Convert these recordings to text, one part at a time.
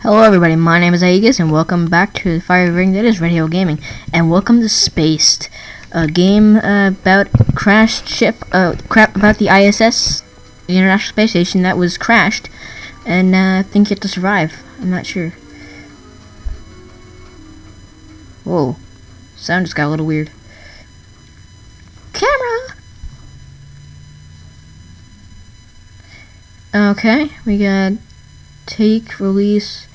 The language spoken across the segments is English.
Hello everybody, my name is Aegis and welcome back to the fire ring that is Radio Gaming and welcome to Spaced, a game uh, about crashed ship, uh, crap about the ISS, the International Space Station that was crashed and uh, I think you have to survive, I'm not sure. Whoa, sound just got a little weird. Camera! Okay, we got take, release,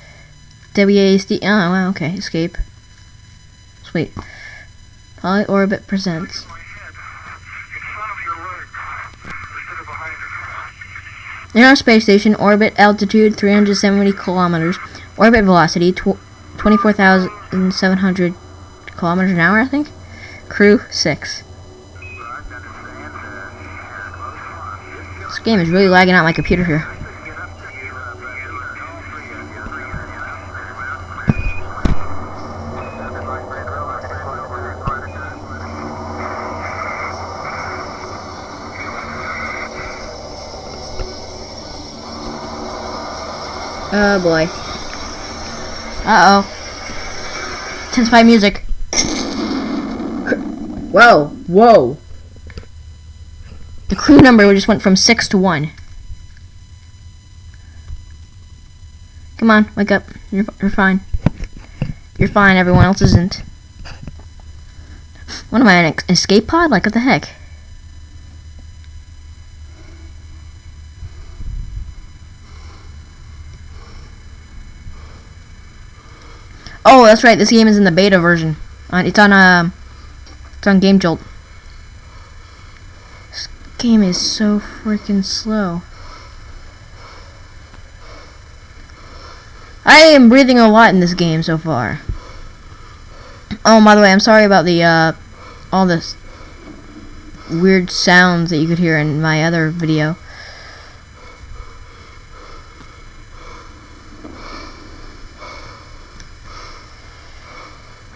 WASD. Oh, wow, okay, escape. Sweet. Poly Orbit presents. In our space station, orbit altitude 370 kilometers, orbit velocity tw 24,700 kilometers an hour, I think. Crew 6. This game is really lagging out my computer here. Boy. Uh oh. Tense my music. Whoa, whoa. The crew number just went from six to one. Come on, wake up. You're, you're fine. You're fine, everyone else isn't. What am I, an escape pod? Like, what the heck? Oh, that's right. This game is in the beta version. Uh, it's on uh, it's on Game Jolt. This game is so freaking slow. I am breathing a lot in this game so far. Oh, by the way, I'm sorry about the uh, all this weird sounds that you could hear in my other video.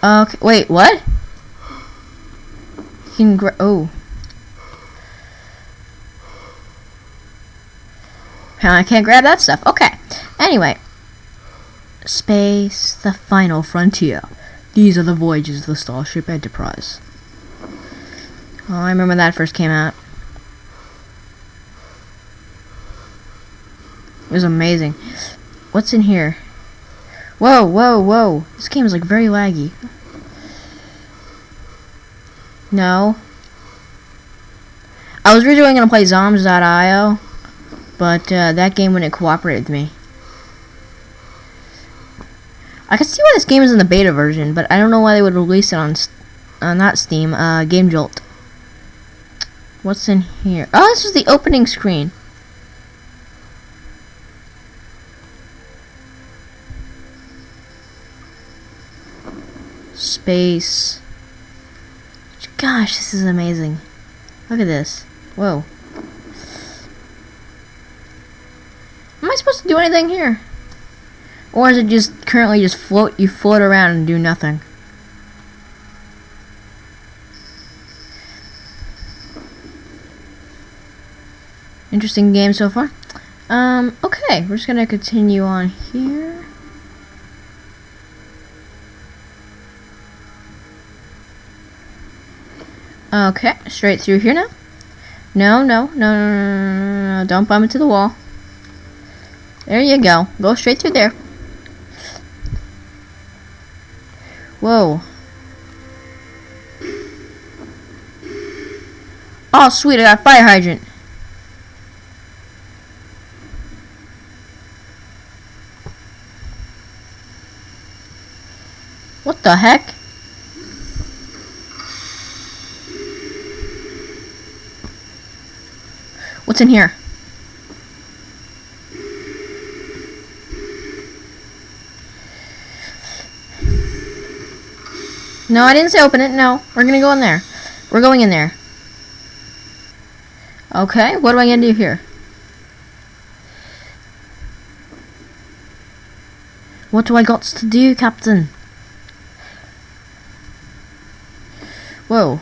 Okay, wait, what? You can gra- oh. I can't grab that stuff. Okay. Anyway. Space, the final frontier. These are the voyages of the Starship Enterprise. Oh, I remember that first came out. It was amazing. What's in here? Whoa, whoa, whoa. This game is like very laggy. No. I was originally going to play Zombs.io, but uh, that game wouldn't cooperate with me. I can see why this game is in the beta version, but I don't know why they would release it on, uh, not Steam, uh, Game Jolt. What's in here? Oh, this is the opening screen. Space. Gosh, this is amazing. Look at this. Whoa. Am I supposed to do anything here? Or is it just currently just float, you float around and do nothing? Interesting game so far. Um, okay, we're just gonna continue on here. Okay, straight through here now. No, no, no, no, no, no, don't bump into the wall. There you go. Go straight through there. Whoa. Oh, sweet, I got fire hydrant. What the heck? What's in here? No, I didn't say open it. No, we're gonna go in there. We're going in there. Okay, what am I gonna do here? What do I got to do, Captain? Whoa.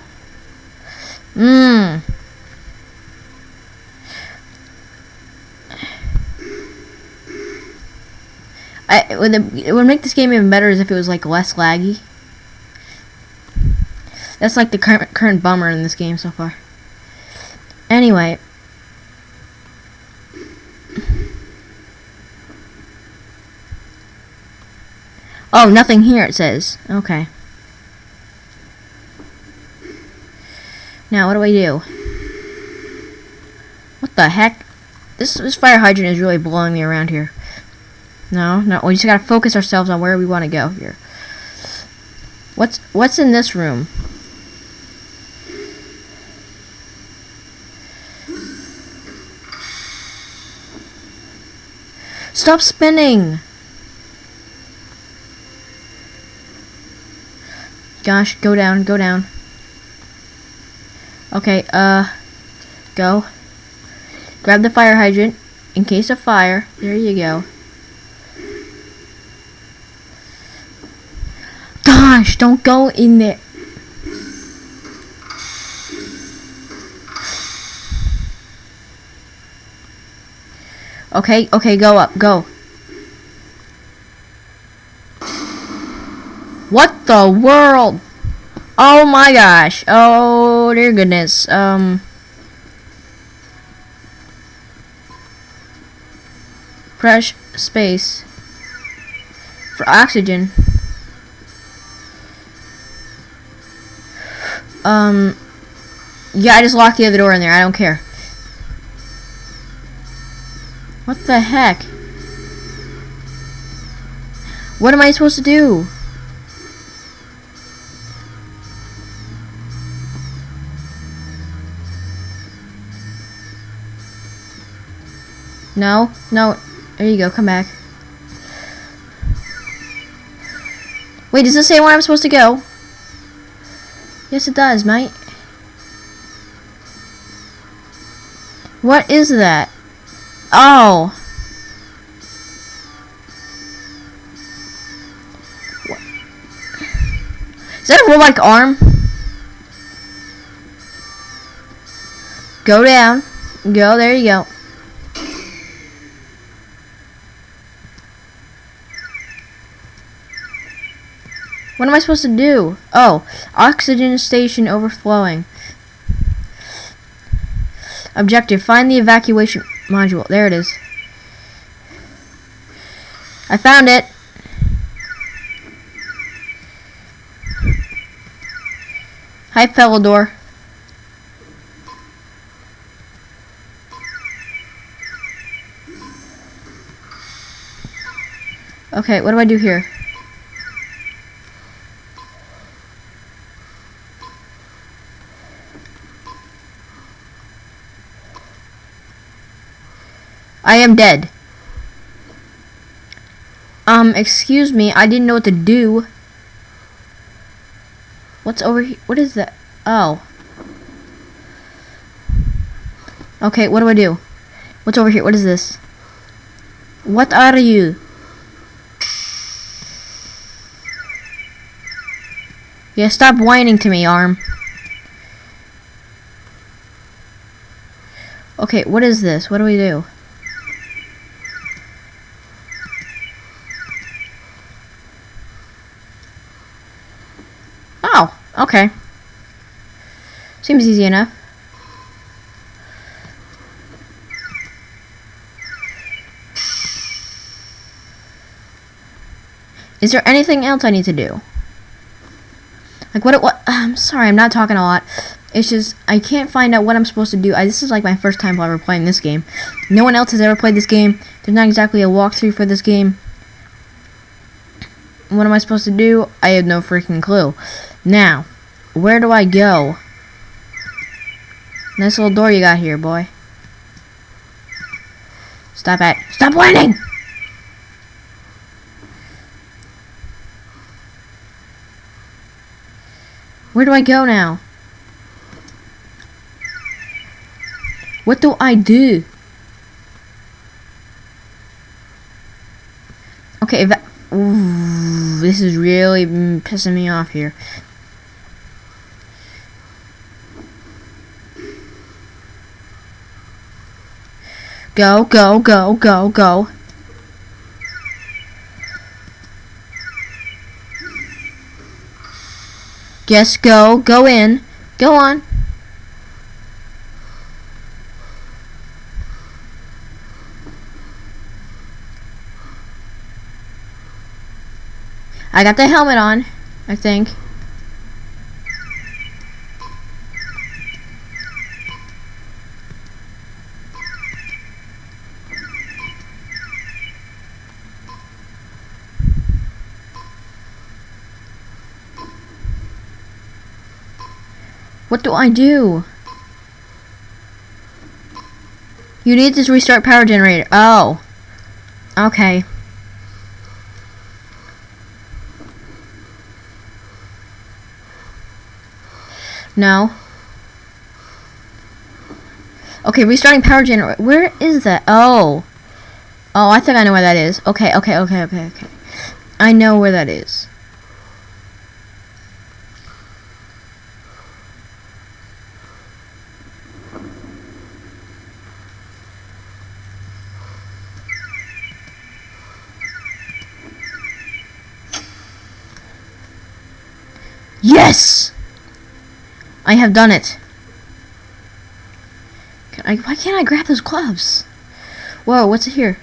It, would, it would make this game even better as if it was like less laggy. That's like the current current bummer in this game so far. Anyway. Oh, nothing here it says. Okay. Now, what do I do? What the heck? This, this fire hydrant is really blowing me around here. No, no, we just gotta focus ourselves on where we want to go here. What's what's in this room? Stop spinning! Gosh, go down, go down. Okay, uh, go. Grab the fire hydrant in case of fire. There you go. Don't go in there. Okay, okay, go up, go. What the world? Oh my gosh. Oh dear goodness. Um. Fresh space. For oxygen. Um. Yeah, I just locked the other door in there. I don't care. What the heck? What am I supposed to do? No, no. There you go, come back. Wait, does this say where I'm supposed to go? Yes, it does, mate. What is that? Oh. Is that a robotic arm? Go down. Go, there you go. What am I supposed to do? Oh, oxygen station overflowing. Objective, find the evacuation module. There it is. I found it. Hi, Pellador. Okay, what do I do here? I am dead. Um, excuse me, I didn't know what to do. What's over here? What is that? Oh. Okay, what do I do? What's over here? What is this? What are you? Yeah, stop whining to me, arm. Okay, what is this? What do we do? Oh, okay. Seems easy enough. Is there anything else I need to do? Like what? What? I'm sorry, I'm not talking a lot. It's just I can't find out what I'm supposed to do. I, this is like my first time ever playing this game. No one else has ever played this game. There's not exactly a walkthrough for this game. What am I supposed to do? I have no freaking clue. Now, where do I go? Nice little door you got here, boy. Stop it. Stop whining! Where do I go now? What do I do? Okay. Ooh, this is really pissing me off here. Go, go, go, go, go. Yes, go, go in. Go on. I got the helmet on, I think. What do I do? You need to restart power generator. Oh. Okay. No. Okay, restarting power generator. Where is that? Oh. Oh, I think I know where that is. Okay, okay, okay, okay, okay. I know where that is. Yes! I have done it. Can I, why can't I grab those gloves? Whoa, what's it here?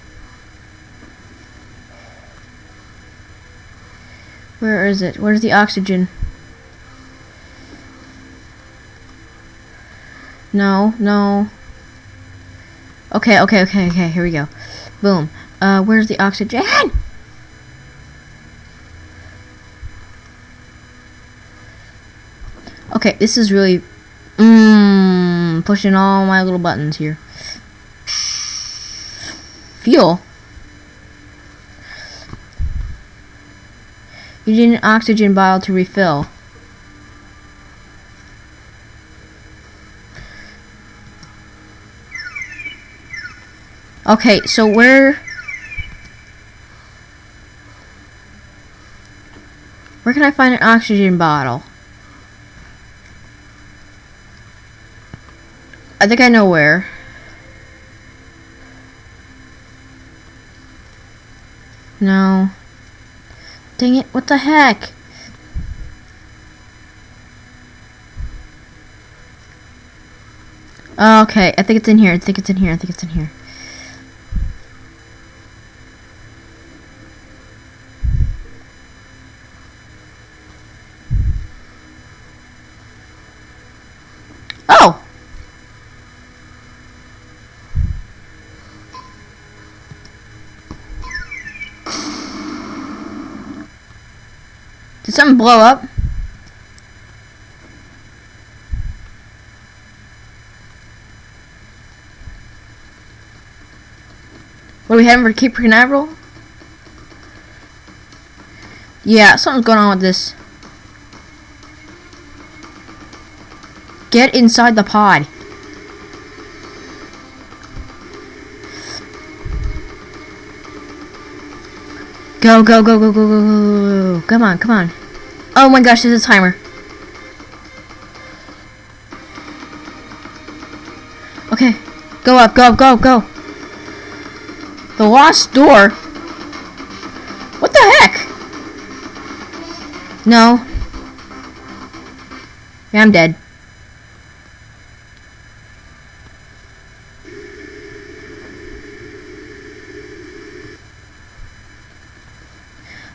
Where is it? Where's the oxygen? No, no. Okay, okay, okay, okay, here we go. Boom. Uh, where's the oxygen? Okay, this is really mmm pushing all my little buttons here. Fuel. You need an oxygen bottle to refill. Okay, so where where can I find an oxygen bottle? I think I know where. No. Dang it, what the heck? Oh, okay, I think it's in here. I think it's in here. I think it's in here. Did something blow up? What are we having for Cape Canaveral? Yeah, something's going on with this. Get inside the pod. Go, go, go, go, go, go, go, go. Come on, come on. Oh my gosh, there's a timer. Okay. Go up, go up, go go. The lost door? What the heck? No. Yeah, I'm dead.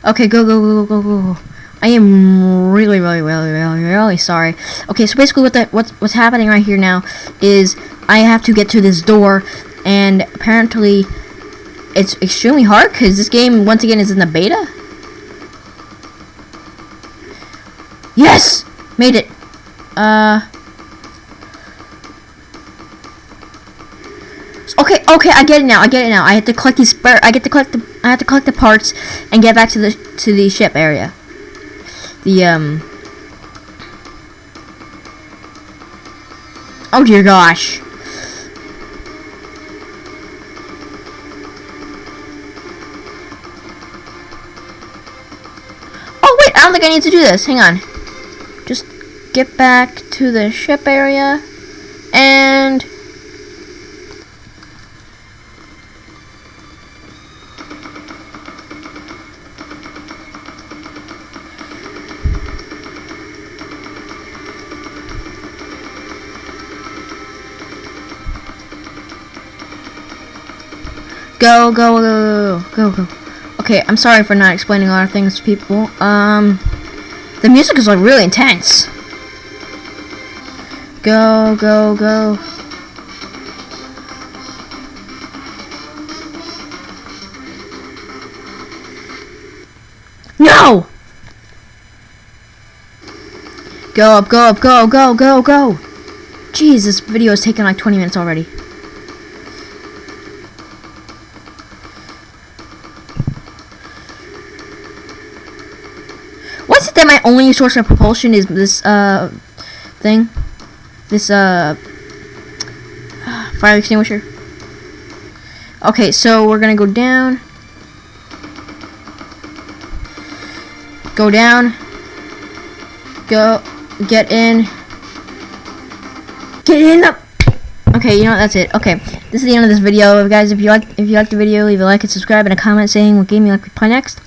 Okay, go, go, go, go, go, go. I am really, really, really, really, really sorry. Okay, so basically what what's what's happening right here now is I have to get to this door, and apparently it's extremely hard because this game once again is in the beta. Yes, made it. Uh. Okay, okay, I get it now. I get it now. I have to collect these. I get to collect the. I have to collect the parts and get back to the to the ship area. The um. Oh dear gosh. Oh wait, I don't think I need to do this. Hang on. Just get back to the ship area Go, go, go, go, go. Okay, I'm sorry for not explaining a lot of things to people. Um, the music is like really intense. Go, go, go. No! Go up, go up, go, go, go, go! Jeez, this video is taking like 20 minutes already. It that my only source of propulsion is this, uh, thing? This, uh, fire extinguisher? Okay, so we're gonna go down. Go down. Go. Get in. Get in the. Okay, you know what? That's it. Okay, this is the end of this video, guys. If you like, if you liked the video, leave a like and subscribe and a comment saying what game you like to play next.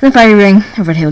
And the fire ring of Red Hill.